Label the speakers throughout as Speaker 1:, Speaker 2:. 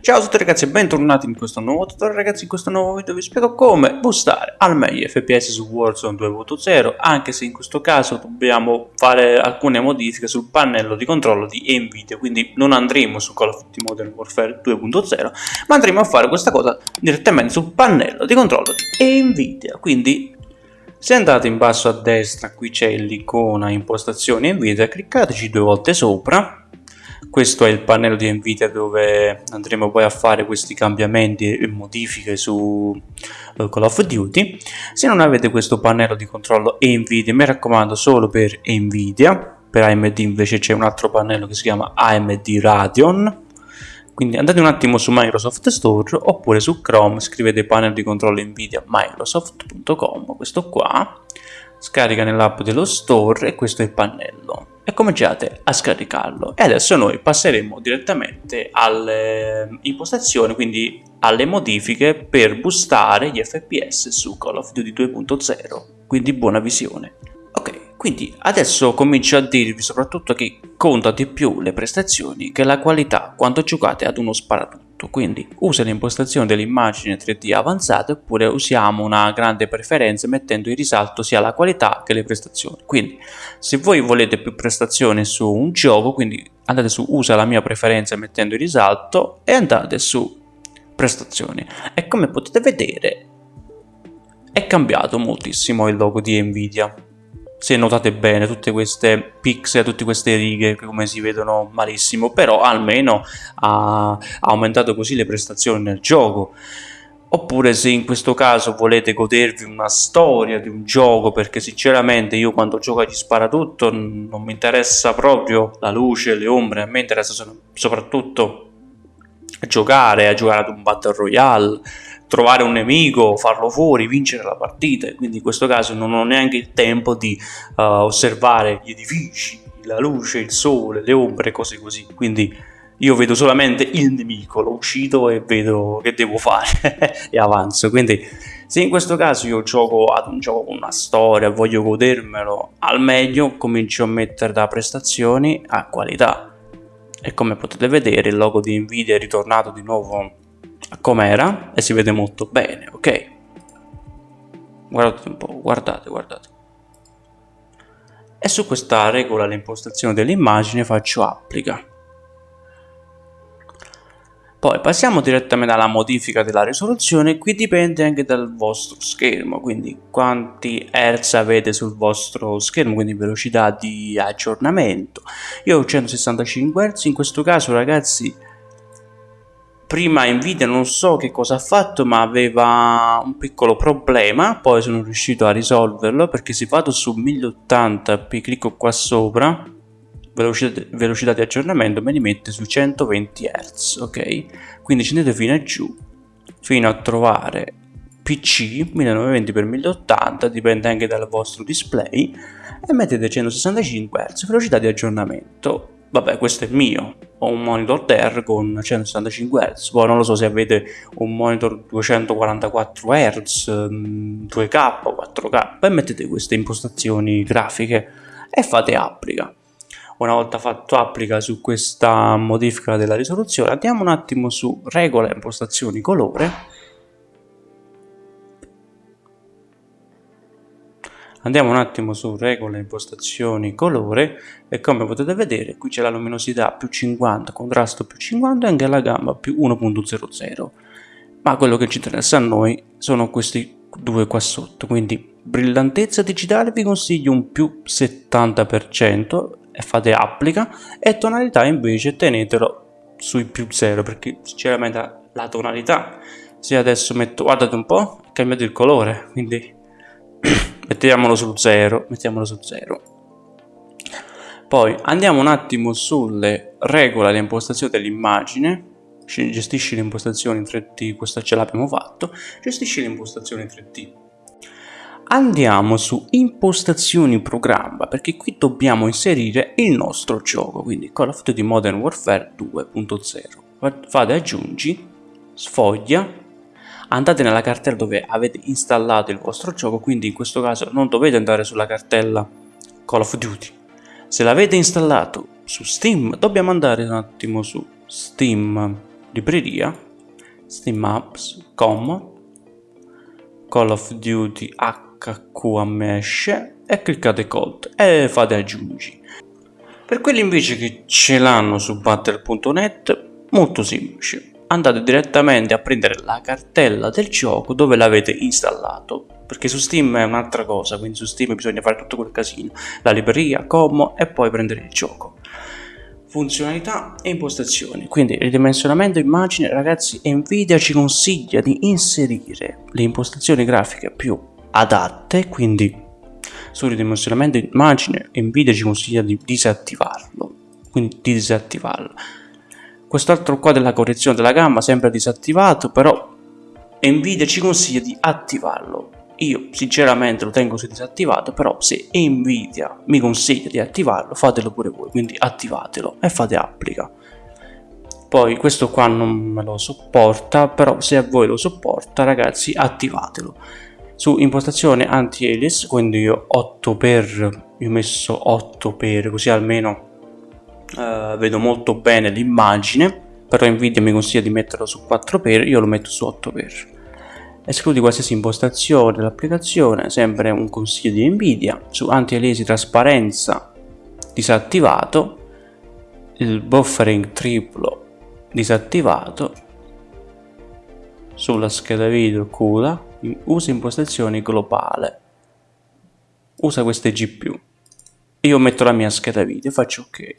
Speaker 1: Ciao a tutti ragazzi e bentornati in questo nuovo tutorial. Ragazzi in questo nuovo video vi spiego come boostare al meglio FPS su Warzone 2.0 anche se in questo caso dobbiamo fare alcune modifiche sul pannello di controllo di Nvidia. Quindi non andremo su Call of Duty Modern Warfare 2.0 ma andremo a fare questa cosa direttamente sul pannello di controllo di Nvidia. Quindi se andate in basso a destra qui c'è l'icona impostazioni Nvidia cliccateci due volte sopra questo è il pannello di Nvidia dove andremo poi a fare questi cambiamenti e modifiche su uh, Call of Duty. Se non avete questo pannello di controllo Nvidia mi raccomando solo per Nvidia. Per AMD invece c'è un altro pannello che si chiama AMD Radeon. Quindi andate un attimo su Microsoft Store oppure su Chrome scrivete panel di controllo Nvidia microsoft.com questo qua. Scarica nell'app dello store e questo è il pannello e cominciate a scaricarlo. E adesso noi passeremo direttamente alle impostazioni quindi alle modifiche per boostare gli fps su Call of Duty 2.0 quindi buona visione. Ok quindi adesso comincio a dirvi soprattutto che conta di più le prestazioni che la qualità quando giocate ad uno sparatutto tutto, quindi usa l'impostazione dell'immagine 3D avanzata oppure usiamo una grande preferenza mettendo in risalto sia la qualità che le prestazioni. Quindi se voi volete più prestazioni su un gioco, quindi andate su usa la mia preferenza mettendo in risalto e andate su prestazioni. E come potete vedere è cambiato moltissimo il logo di Nvidia se notate bene tutte queste pixel, tutte queste righe come si vedono malissimo, però almeno ha, aumentato così le prestazioni nel gioco. Oppure se in questo caso volete godervi una storia di un gioco, perché sinceramente io quando gioco agli sparatutto non mi interessa proprio la luce, le ombre, a me interessa soprattutto giocare, a giocare ad un Battle Royale, trovare un nemico, farlo fuori, vincere la partita. Quindi in questo caso non ho neanche il tempo di uh, osservare gli edifici, la luce, il sole, le ombre, cose così. Quindi io vedo solamente il nemico, lo uccido e vedo che devo fare e avanzo. Quindi se in questo caso io gioco ad un gioco con una storia, voglio godermelo al meglio, comincio a mettere da prestazioni a qualità. E come potete vedere il logo di Nvidia è ritornato di nuovo com'era e si vede molto bene, ok? Guardate un po', guardate, guardate. E su questa regola l'impostazione dell'immagine faccio applica. Poi passiamo direttamente alla modifica della risoluzione, qui dipende anche dal vostro schermo, quindi quanti Hz avete sul vostro schermo, quindi velocità di aggiornamento. Io ho 165 Hz, in questo caso ragazzi prima Nvidia non so che cosa ha fatto ma aveva un piccolo problema poi sono riuscito a risolverlo perché se vado su 1080p clicco qua sopra velocità, velocità di aggiornamento me li mette su 120 Hz ok? Quindi scendete fino a giù fino a trovare PC 1920x1080 dipende anche dal vostro display e mettete 165 Hz velocità di aggiornamento. Vabbè questo è mio ho un monitor Dell con 165 Hz poi non lo so se avete un monitor 244 Hz 2K 4K e mettete queste impostazioni grafiche e fate applica una volta fatto applica su questa modifica della risoluzione. Andiamo un attimo su regola impostazioni colore. Andiamo un attimo su regole impostazioni colore e come potete vedere qui c'è la luminosità più 50, contrasto più 50 e anche la gamma più 1.00 ma quello che ci interessa a noi sono questi due qua sotto quindi brillantezza digitale vi consiglio un più 70% e fate applica e tonalità invece tenetelo sui più 0 perché sinceramente la tonalità se adesso metto guardate un po' cambiato il colore quindi mettiamolo su 0 mettiamolo su 0 poi andiamo un attimo sulle regole di impostazione dell'immagine gestisci le impostazioni in 3D questo ce l'abbiamo fatto gestisci le impostazioni in 3D andiamo su impostazioni programma perché qui dobbiamo inserire il nostro gioco quindi Call of Duty Modern Warfare 2.0 fate aggiungi? Sfoglia. Andate nella cartella dove avete installato il vostro gioco quindi in questo caso non dovete andare sulla cartella Call of Duty. Se l'avete installato su Steam dobbiamo andare un attimo su Steam libreria, Steam Apps, Common, Call of Duty HQMS e cliccate Code e fate aggiungi. Per quelli invece che ce l'hanno su battle.net, molto semplice. Andate direttamente a prendere la cartella del gioco dove l'avete installato, perché su Steam è un'altra cosa, quindi su Steam bisogna fare tutto quel casino, la libreria, Como e poi prendere il gioco funzionalità e impostazioni. Quindi ridimensionamento immagine, ragazzi, Nvidia ci consiglia di inserire le impostazioni grafiche più adatte, quindi sul ridimensionamento immagine Nvidia ci consiglia di disattivarlo, quindi di disattivarlo. Quest'altro qua della correzione della gamma sempre disattivato, però Nvidia ci consiglia di attivarlo io sinceramente lo tengo su disattivato, però se Nvidia mi consiglia di attivarlo, fatelo pure voi, quindi attivatelo e fate applica. Poi questo qua non me lo sopporta, però se a voi lo sopporta ragazzi attivatelo. Su impostazione anti-alias, quindi io 8 per, io ho messo 8 per, così almeno uh, vedo molto bene l'immagine, però Nvidia mi consiglia di metterlo su 4 per, io lo metto su 8 per. Escludi qualsiasi impostazione dell'applicazione, sempre un consiglio di Nvidia, su anti-aliasi trasparenza disattivato, il buffering triplo disattivato, sulla scheda video CUDA, usa impostazioni globale, usa queste GPU, io metto la mia scheda video, faccio ok.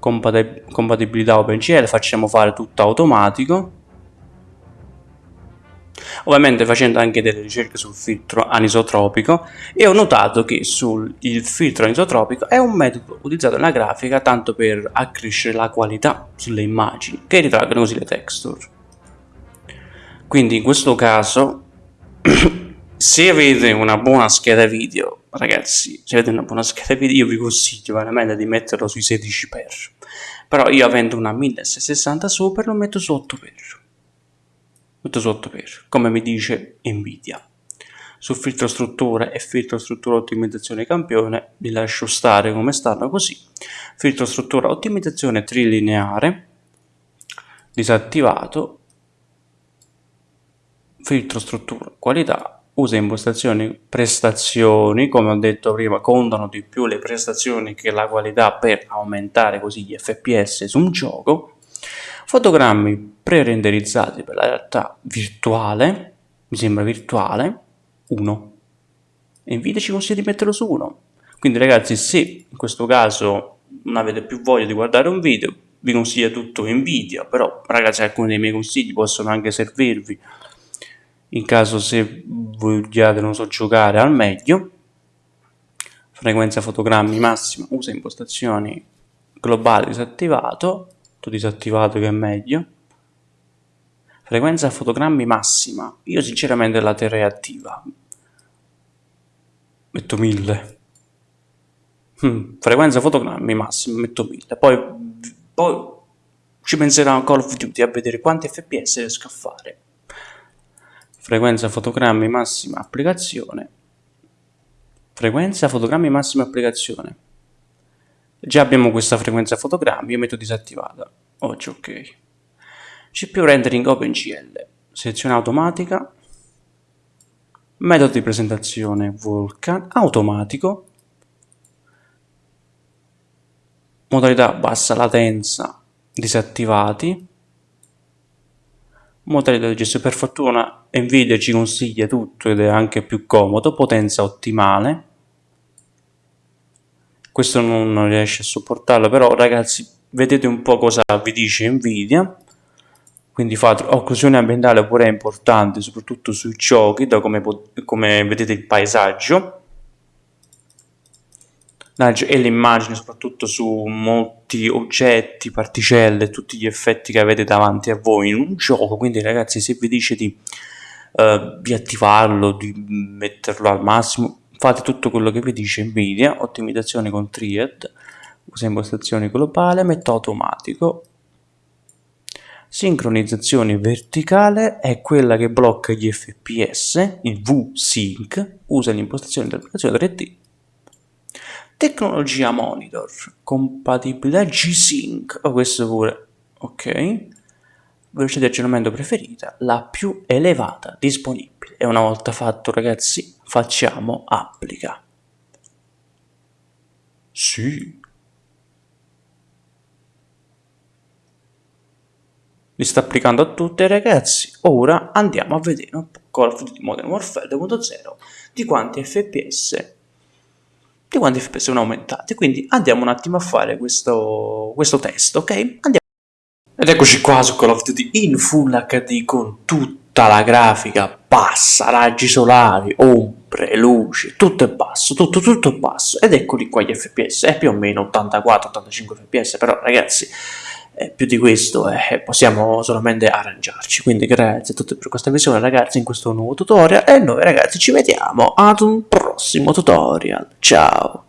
Speaker 1: Compatibilità OpenGL, facciamo fare tutto automatico. Ovviamente facendo anche delle ricerche sul filtro anisotropico. E ho notato che sul il filtro anisotropico è un metodo utilizzato nella grafica tanto per accrescere la qualità sulle immagini che ritraggono così le texture quindi in questo caso se avete una buona scheda video ragazzi se avete una buona scheda video io vi consiglio veramente di metterlo sui 16 x però io avendo una 1060 super lo metto su 8 x tutto sotto per, come mi dice Nvidia. Su filtro struttura e filtro struttura ottimizzazione campione vi lascio stare come stanno così. Filtro struttura ottimizzazione trilineare disattivato. Filtro struttura qualità usa impostazioni prestazioni, come ho detto prima, contano di più le prestazioni che la qualità per aumentare così gli FPS su un gioco. Fotogrammi pre-renderizzati per la realtà virtuale, mi sembra virtuale, 1. E Nvidia ci consiglia di metterlo su 1. Quindi ragazzi, se in questo caso non avete più voglia di guardare un video, vi consiglio tutto Nvidia, però ragazzi alcuni dei miei consigli possono anche servirvi in caso se vogliate, non so, giocare al meglio. Frequenza fotogrammi massima, usa impostazioni globali disattivato, tutto disattivato che è meglio frequenza fotogrammi massima io sinceramente la terrei attiva metto 1000 hmm. frequenza fotogrammi massima metto 1000 poi, poi ci penserà Call of Duty a vedere quanti fps riesco a fare frequenza fotogrammi massima applicazione frequenza fotogrammi massima applicazione Già abbiamo questa frequenza fotogrammi, io metto disattivata. Oggi ok. CPU rendering OpenGL. Selezione automatica. Metodo di presentazione Vulkan. Automatico. Modalità bassa latenza disattivati. Modalità di gestione. Per fortuna Nvidia ci consiglia tutto ed è anche più comodo. Potenza ottimale questo non riesce a sopportarlo però ragazzi vedete un po' cosa vi dice Nvidia quindi fate occlusione ambientale pure è importante soprattutto sui giochi da come, come vedete il paesaggio e l'immagine soprattutto su molti oggetti, particelle, tutti gli effetti che avete davanti a voi in un gioco. Quindi ragazzi se vi dice di, uh, di attivarlo, di metterlo al massimo fate tutto quello che vi dice Nvidia, ottimizzazione con Triad, usa impostazioni globale, metto automatico, sincronizzazione verticale è quella che blocca gli fps, il V-Sync, usa l'impostazione dell'applicazione 3D, tecnologia monitor, compatibilità G-Sync, oh questo pure, ok, velocità di aggiornamento preferita, la più elevata disponibile. E una volta fatto ragazzi, facciamo applica. Sì. Li sta applicando a tutte ragazzi. Ora andiamo a vedere un po' Call of Duty Modern Warfare 2.0 di quanti FPS di quanti FPS sono aumentati. Quindi andiamo un attimo a fare questo, questo test, ok? Andiamo. Ed eccoci qua su Call of Duty in Full HD con tutta la grafica bassa, raggi solari, ombre, luci, tutto è basso, tutto, tutto è basso. Ed eccoli qua gli FPS, è più o meno 84-85 FPS, però ragazzi eh, più di questo eh, possiamo solamente arrangiarci. Quindi grazie a tutti per questa visione ragazzi in questo nuovo tutorial e noi ragazzi ci vediamo ad un prossimo tutorial. Ciao!